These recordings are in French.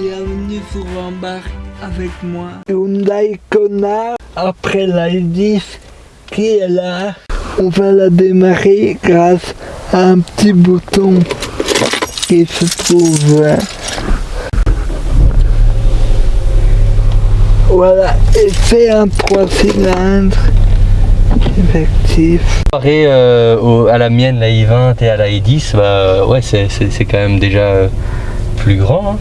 Bienvenue sur Embarque avec moi. Hyundai Kona, après la 10 qui est là, on va la démarrer grâce à un petit bouton qui se trouve Voilà, et c'est un 3 cylindres effectif. Comparé euh, au- à la mienne, la i20 et à la i10, bah ouais, c'est quand même déjà euh, plus grand. hein.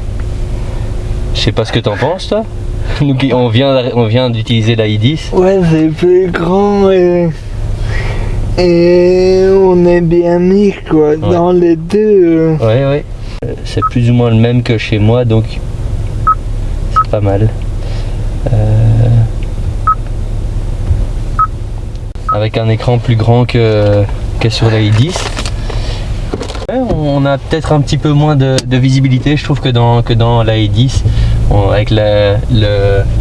Je sais pas ce que t'en penses, toi. Nous, on vient, on vient d'utiliser la i10. Ouais, c'est plus grand et, et on est bien mis quoi, dans les deux. Ouais, ouais. Euh, C'est plus ou moins le même que chez moi, donc c'est pas mal. Euh, Avec un écran plus grand que, que sur la i10. Ouais, on a peut-être un petit peu moins de, de visibilité, je trouve, que dans, que dans la i10, avec le,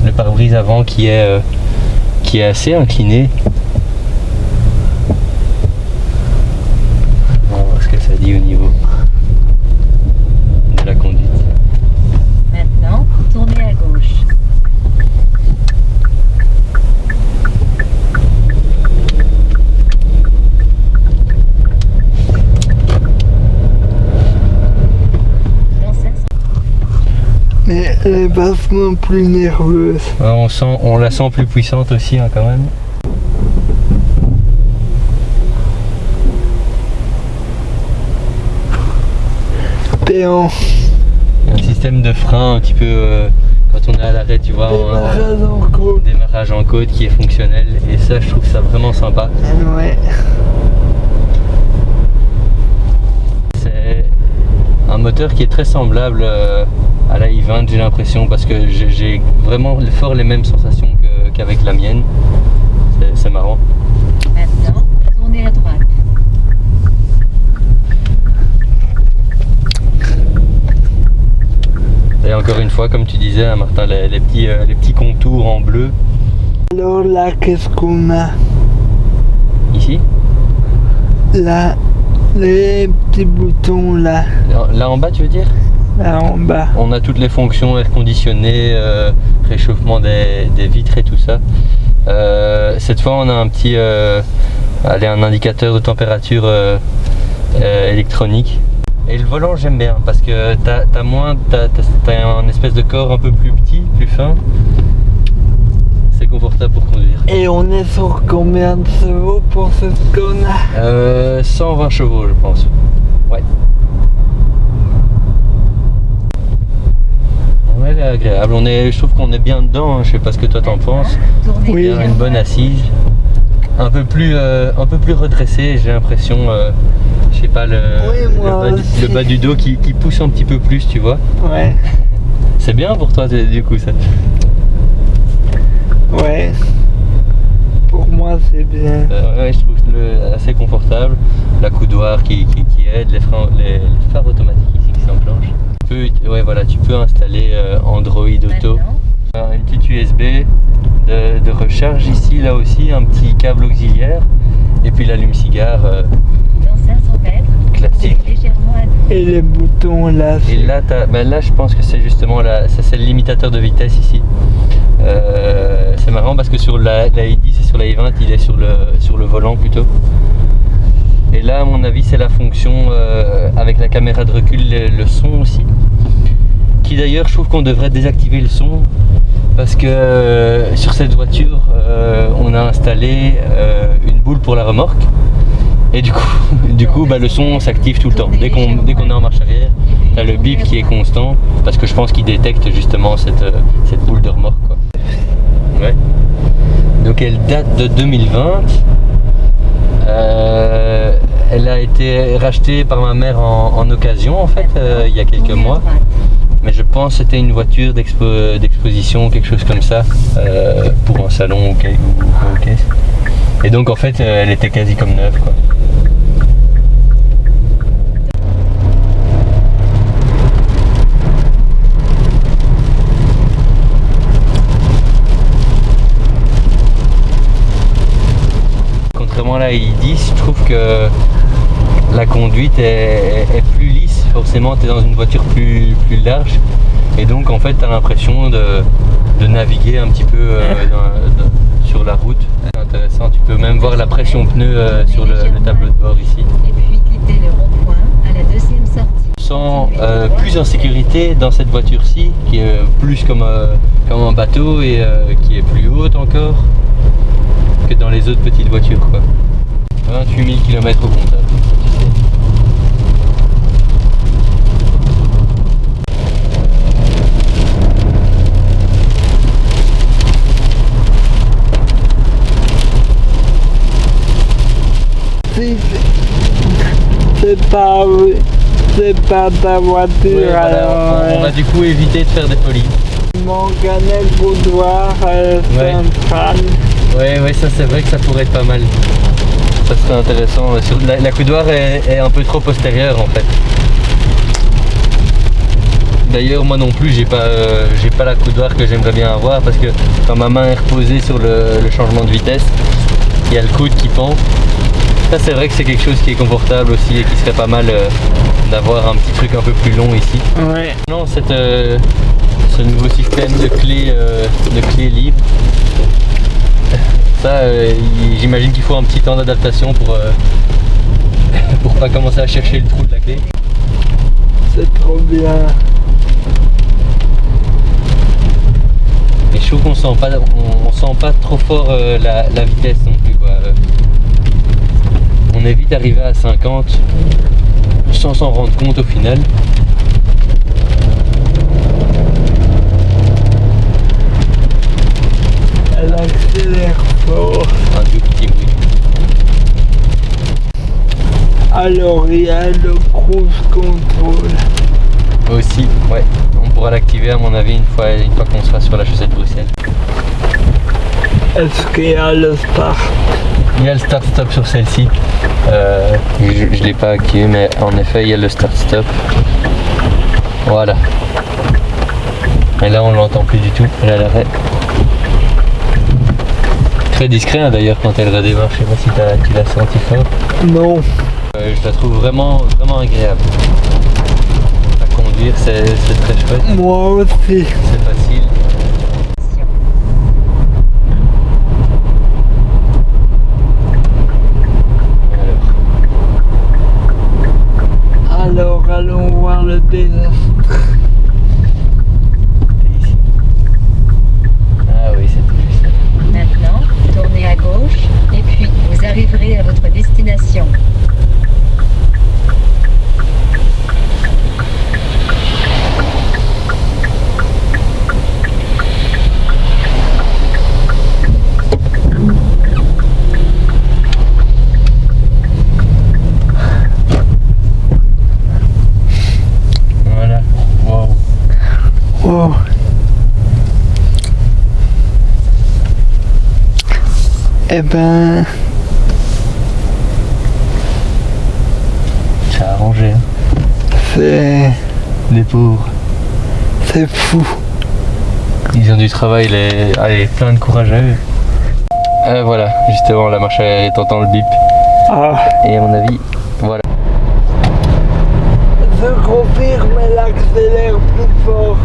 le pare-brise avant qui est, euh, qui est assez incliné. On va voir ce que ça dit au niveau de la conduite. Maintenant, tournez à gauche. Dans 500 Mais elle est vachement plus nerveuse. Ouais, on, sent, on la sent plus puissante aussi hein, quand même. En Un système de frein un petit peu euh, quand on est à l'arrêt, tu vois, en- démarrage en côte. démarrage en côte qui est fonctionnel et ça je trouve ça vraiment sympa. Ouais. C'est un moteur qui est très semblable euh, à la i20 j'ai l'impression parce que j'ai- vraiment fort les mêmes sensations qu'avec la mienne. C'est- C'est marrant. Maintenant, tournez à droite. Et encore une fois, comme tu disais hein, Martin, les, les petits, euh, les petits contours en bleu Alors là, qu'est-ce qu'on a? Ici? Là, les petits boutons là, Là en bas tu veux dire? Là en bas. On a toutes les fonctions air conditionné, euh, réchauffement des, des vitres et tout ça. Euh, cette fois, on a un petit, euh, allez, un indicateur de température électronique. Et le volant, j'aime bien parce que t'as as moins, t'as as, un espèce de corps un peu plus petit, plus fin. C'est confortable pour conduire. Et on est sur combien de chevaux pour cette Kona Euh, 120 chevaux, je pense. Ouais. Ouais, elle est agréable. On est, je trouve qu'on est bien dedans. hein. Je sais pas ce que toi t'en penses. Oui. Il y a une bonne assise. Un peu plus, euh, un peu plus redressée, j'ai l'impression. euh, je sais pas, le, Oui, moi le, bas, du- aussi. le bas du dos qui, qui pousse un petit peu plus, tu vois. Ouais, C'est bien pour toi, du coup, ça. ouais. Pour moi, c'est bien. Euh, ouais, je trouve le, assez confortable. La coudoir qui, qui, qui aide, les, freins, les, les phares automatiques ici qui s'enclenchent. Tu peux, ouais, voilà, tu peux installer euh, Android Auto. Maintenant, Euh, Une petite USB de, de recharge ici, là aussi, un petit câble auxiliaire. Et puis l'allume-cigare euh, dans 500 mètres, classique. légèrement. Et les boutons là, Et là, t'as- ben là, je pense que c'est justement la, ça c'est le limitateur de vitesse ici. Euh, c'est marrant parce que sur la, la i10 et sur la i20, il est sur le, sur le volant plutôt. Et là, à mon avis, c'est la fonction euh, avec la caméra de recul, le, son aussi. Qui d'ailleurs, je trouve qu'on devrait désactiver le son parce que euh, sur cette voiture, euh, on a installé une boule pour la remorque. Et du coup, du coup bah, le son s'active tout le temps. Dès qu'on est en marche arrière, T'as le bip qui est constant parce que je pense qu'il détecte justement cette, cette boule de remorque. Ouais. Donc elle date de 2020. Euh, elle a été rachetée par ma mère en, occasion en fait euh, il y a quelques mois. Mais je pense que c'était une voiture d'expo- d'exposition, quelque chose comme ça, euh, pour un salon ou, quel- ou- ou ok. Et donc en fait euh, elle était quasi comme neuve quoi. Contrairement à la i10, je trouve que la conduite est, est plus lisse. Forcément, tu es dans une voiture plus, plus large. Et donc en fait tu as l'impression de, de naviguer un petit peu euh, dans- dans- sur la route. C'est intéressant, tu peux même voir la pression pneu euh, sur le, le tableau de bord ici. Et puis quittez le rond-point à la deuxième sortie. Je sens euh, plus en sécurité dans cette voiture-ci, qui est plus comme, euh, comme un bateau et qui est plus haute encore que dans les autres petites voitures. Quoi. 28 000 km au comptable. tu sais. Si c'est- pas, c'est pas ta voiture, voilà, alors on, on va du coup éviter de faire des folies. mon canet boudoir euh, Ouais. central. Ouais, ouais, ça c'est vrai que ça pourrait être pas mal. Ça serait intéressant. La, la coudoir est, est un peu trop postérieure en fait. D'ailleurs, moi non plus, j'ai pas, euh, j'ai pas la coudoir que j'aimerais bien avoir parce que quand ma main est reposée sur le, le changement de vitesse, il y a le coude qui pend. Ça, c'est vrai que c'est quelque chose qui est confortable aussi et qui serait pas mal euh, d'avoir un petit truc un peu plus long ici. Ouais. Non, cette, euh, ce nouveau système de clés, euh, de clés libres, ça, j'imagine qu'il faut un petit temps d'adaptation pour, pour pas commencer à chercher le trou de la clé. C'est trop bien. Mais je trouve qu'on sent pas, on, on sent pas trop fort la, la vitesse non plus. Quoi. On est vite arrivé à 50 sans s'en rendre compte au final. Elle accélère fort. Un tout petit bruit. Alors il y a le cruise control. Aussi, ouais. On pourra l'activer à mon avis une fois, une fois qu'on sera sur la chaussée de Bruxelles. Est-ce qu'il y a le start Il y a le start-stop sur celle-ci. Euh, je ne l'ai pas activé, mais en effet, il y a le start-stop. Voilà. Et là, on l'entend plus du tout. Elle est à l'arrêt. Très discret hein, d'ailleurs quand elle redémarre. Je sais pas si t'as- tu l'as senti fort. Non. Euh, je la trouve vraiment, vraiment agréable. À conduire, c'est c'est très chouette. Moi aussi. C'est facile. Alors, Alors allons voir le désastre. Ah oui, c'est plus ça. Maintenant, tournez à gauche et puis vous arriverez à votre destination. Eh ben, Ça a arrangé. hein. c'est, Les pauvres. c'est fou. Ils ont du travail, les... Allez, plein de courage à eux. Euh, voilà, justement, la marche est entend le bip. Ah, Et à mon avis, voilà. je confirme, elle accélère plus fort.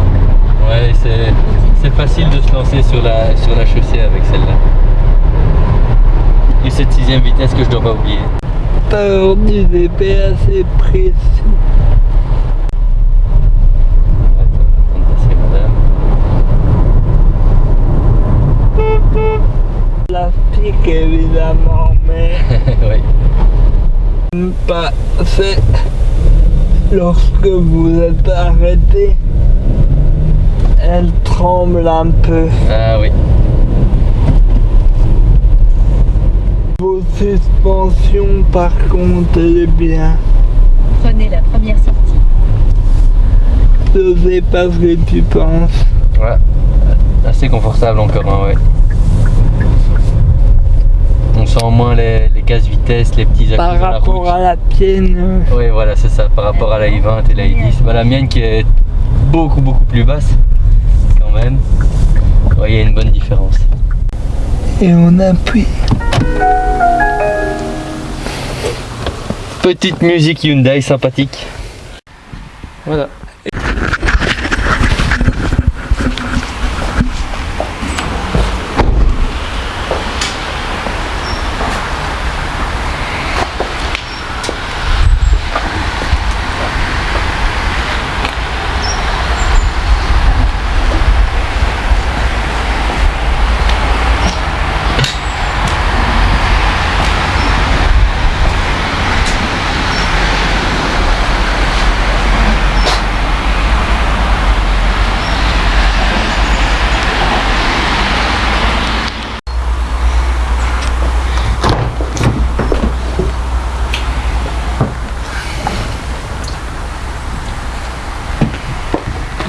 Ouais, c'est, c'est facile de se lancer sur la, sur la chaussée vitesse que je dois pas oublier. Du assez précis. Madame. Plastique évidemment, mais oui. pas, c'est lorsque vous êtes arrêté, elle tremble un peu. Ah oui. Vos suspensions, par contre, elle est bien. Prenez la première sortie. Je sais pas ce que tu penses. Ouais. Assez confortable encore, hein, ouais. On sent moins les, les casse vitesse, les petits Par accus la rapport route. à la tienne, Oui, voilà, c'est ça, par rapport à la i20 et la i10. Bah, la mienne qui est beaucoup, beaucoup plus basse, quand même. Ouais, il y a une bonne différence. et on appuie. Petite musique Hyundai sympathique. Voilà.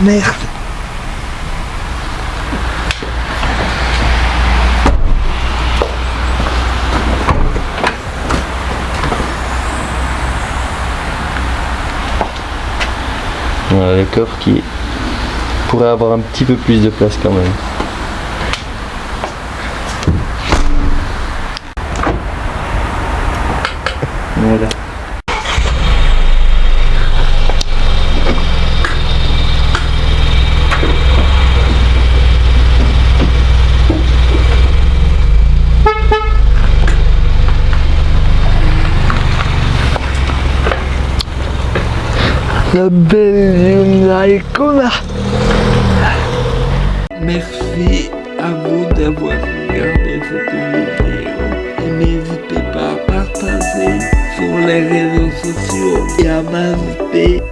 Merci. Voilà le coffre qui pourrait avoir un petit peu plus de place quand même. Voilà. Hyundai Kona. Merci à vous d'avoir regardé cette vidéo et n'hésitez pas à partager sur les réseaux sociaux et à m'inviter